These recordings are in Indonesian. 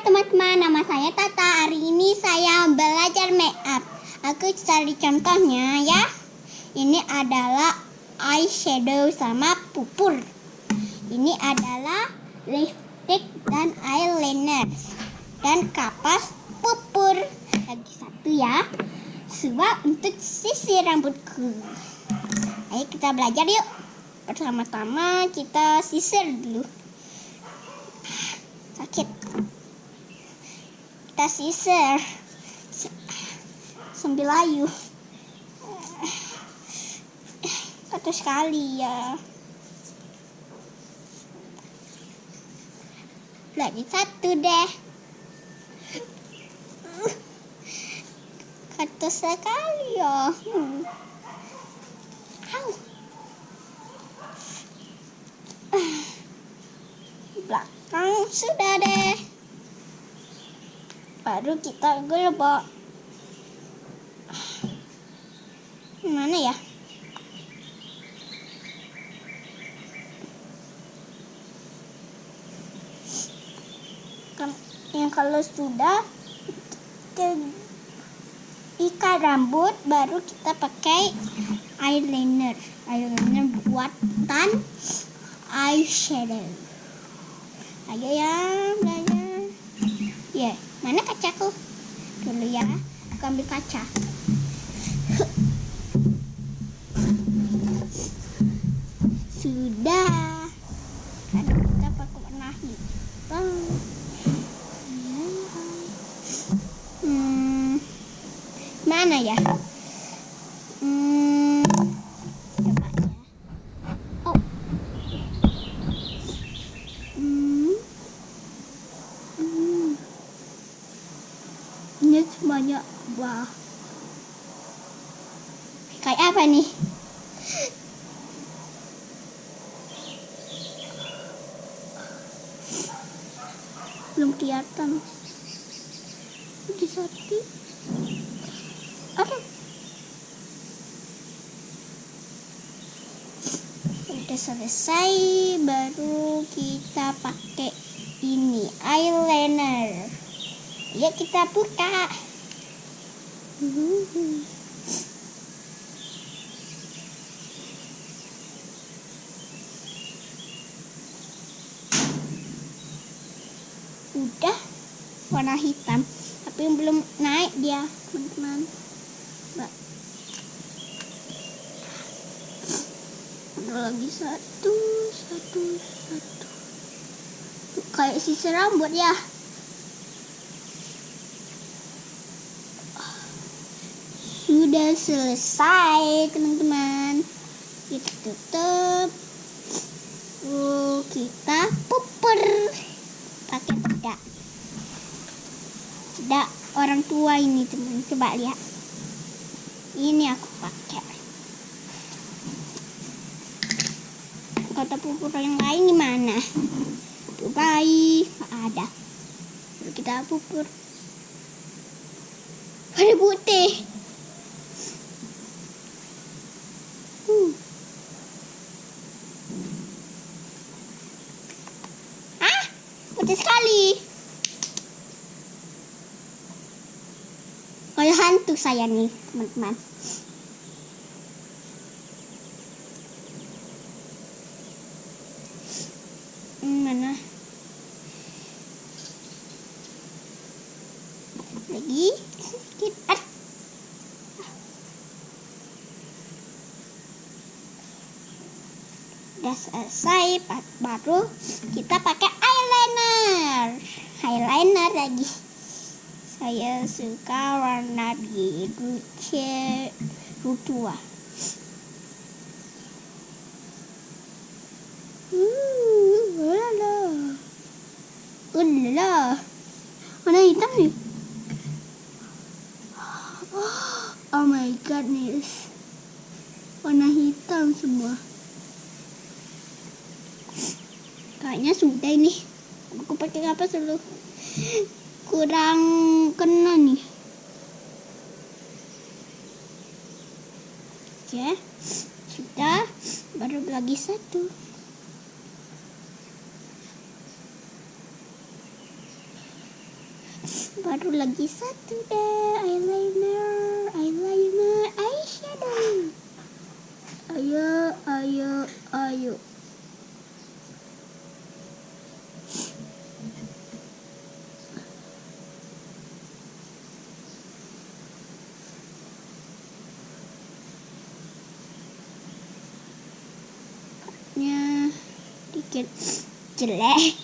teman-teman, nama saya Tata. Hari ini saya belajar make up. Aku cari contohnya ya. Ini adalah eyeshadow sama pupur. Ini adalah lipstick dan eyeliner. Dan kapas pupur. Lagi satu ya. Sebab untuk sisir rambutku. Ayo kita belajar yuk. Pertama-tama kita sisir dulu. Kita sisir. Sambil layu. Satu sekali ya. Lagi satu deh. Satu sekali ya. Hmm. Belakang sudah deh baru kita gelebok mana ya? Yang kalau sudah ikat rambut baru kita pakai eyeliner. Eyeliner buatan eyeshadow. Ayo ya belajar ya yeah. mana kacaku dulu ya aku ambil kaca. Sudah. Hmm, mana ya hmm, coba ya oh hmm, hmm. ini semuanya wah kayak apa nih? Belum kelihatan. Di sapi. Ada udah selesai baru kita pakai ini eyeliner. Ya kita buka udah warna hitam tapi belum naik dia teman-teman ada lagi satu satu satu. Tuh, kayak sisir rambut ya. Sudah selesai teman-teman. Kita tutup. Uh, kita pupur pakai bedak bedak orang tua ini teman. Coba lihat. Ini aku pakai. Kata pupur yang lain gimana tuh bayi ada. Lalu kita pupur. Ada putih. Hmm. putih sekali hantu saya nih teman-teman. Hmm, mana? Lagi? Sedikit. Ah. udah selesai baru kita pakai eyeliner. Eyeliner lagi saya suka warna biru biru tua ulala warna hitam nih. Oh my goodness. Warna hitam semua. Kayaknya sudah ini. Aku pakai apa selalu kurang kena nih. Oke sudah baru lagi satu. Baru lagi satu deh eyeliner eyeliner eyeshadow. Ayo ayo ayo jelek.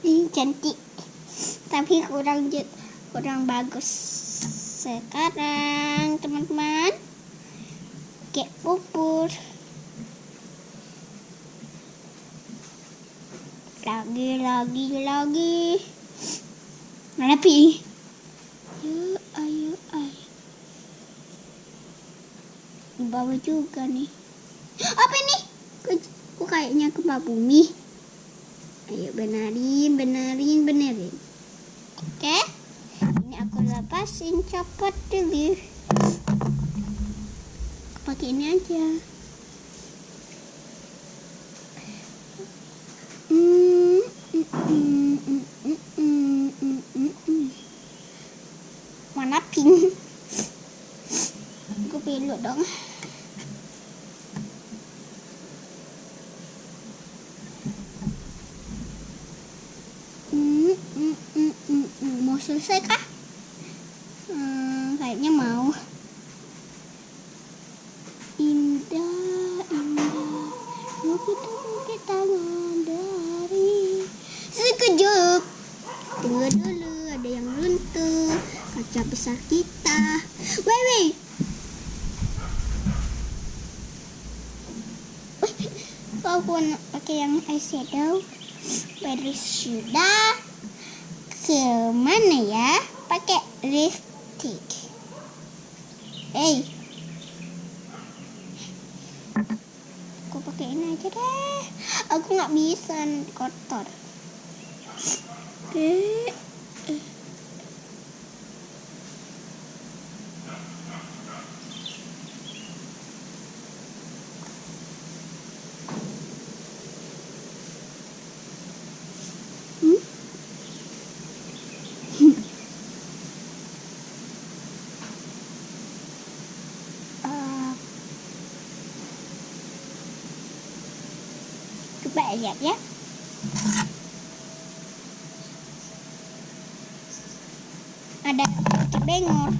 Ini cantik tapi kurang kurang bagus. Sekarang teman-teman kayak pupur lagi lagi lagi. Mana pi? Ayo ayo ayo. Di bawah juga nih. Apa ini? Kok kayaknya gempa bumi? Ayo benerin benerin benerin. Oke. Ini aku lepasin copot dulu. Pakai ini aja selesai kah? Hmm, kayaknya mau. Indah, indah, bukit bukit tangan dari sekejap. Tunggu dulu, ada yang runtuh. Kaca besar kita. Wei, wei. Kau pakai yang eyeshadow. Baru sudah. Ke mana ya? Pakai lipstick. Eh, aku pakai ini aja deh aku nggak bisa nanti kotor oke lihat ya. Ada bengor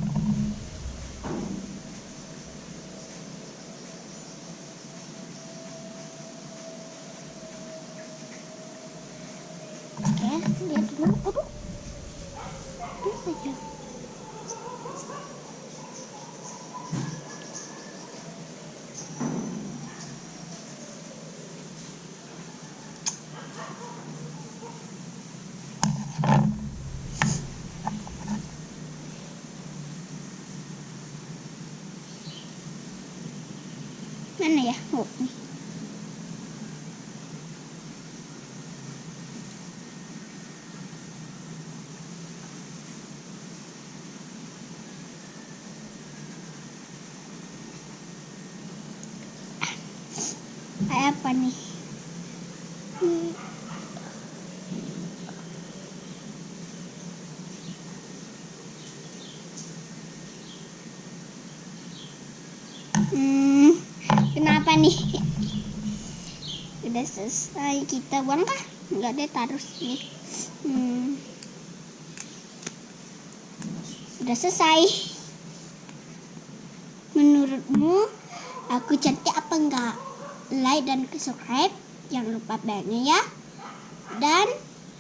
oke lihat dulu. Aduh. Aduh saja mana ya oh nih apa nih. Hmm, kenapa nih? Udah selesai kita buang kah? Enggak deh taruh sini. Hmm. Udah selesai. Menurutmu aku cantik apa enggak? Like dan subscribe. Jangan lupa belnya ya. Dan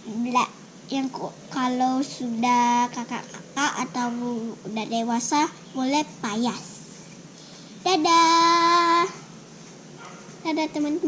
bela- yang kalau sudah kakak-kakak atau udah dewasa boleh payas. Dadah ada teman